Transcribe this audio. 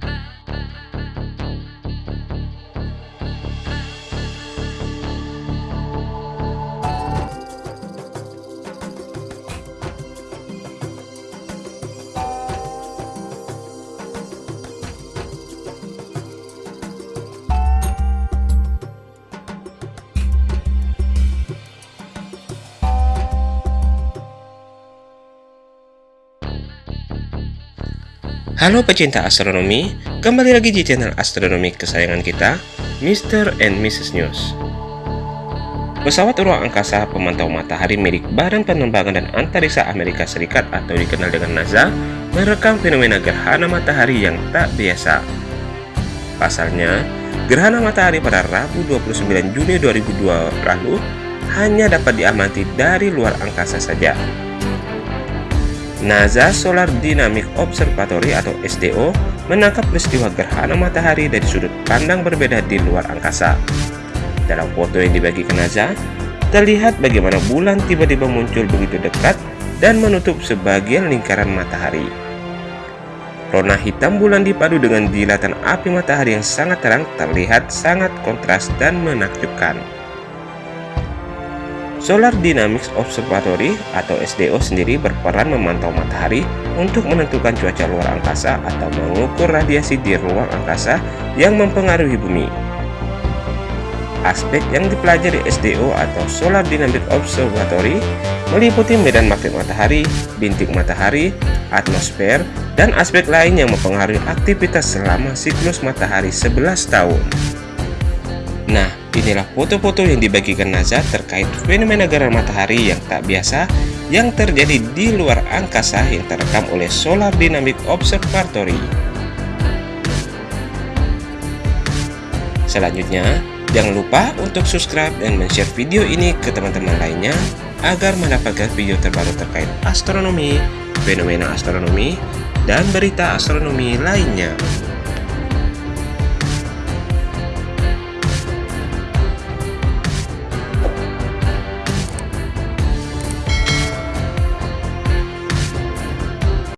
Bye. Halo pecinta astronomi, kembali lagi di channel astronomi kesayangan kita, Mr. and Mrs. News. Pesawat ruang angkasa pemantau matahari milik Badan Penerbangan dan Antariksa Amerika Serikat atau dikenal dengan NASA merekam fenomena gerhana matahari yang tak biasa. Pasalnya, gerhana matahari pada Rabu 29 Juni 2002 lalu hanya dapat diamati dari luar angkasa saja. NASA Solar Dynamic Observatory atau SDO menangkap peristiwa gerhana matahari dari sudut pandang berbeda di luar angkasa. Dalam foto yang dibagikan NASA, terlihat bagaimana bulan tiba-tiba muncul begitu dekat dan menutup sebagian lingkaran matahari. Rona hitam bulan dipadu dengan dilatan api matahari yang sangat terang terlihat sangat kontras dan menakjubkan. Solar Dynamics Observatory atau SDO sendiri berperan memantau matahari untuk menentukan cuaca luar angkasa atau mengukur radiasi di ruang angkasa yang mempengaruhi bumi. Aspek yang dipelajari SDO atau Solar Dynamic Observatory meliputi medan magnet matahari, bintik matahari, atmosfer, dan aspek lain yang mempengaruhi aktivitas selama siklus matahari 11 tahun. Nah, inilah foto-foto yang dibagikan NASA terkait fenomena gerhana matahari yang tak biasa yang terjadi di luar angkasa yang terekam oleh Solar Dynamic Observatory. Selanjutnya, jangan lupa untuk subscribe dan share video ini ke teman-teman lainnya agar mendapatkan video terbaru terkait astronomi, fenomena astronomi, dan berita astronomi lainnya.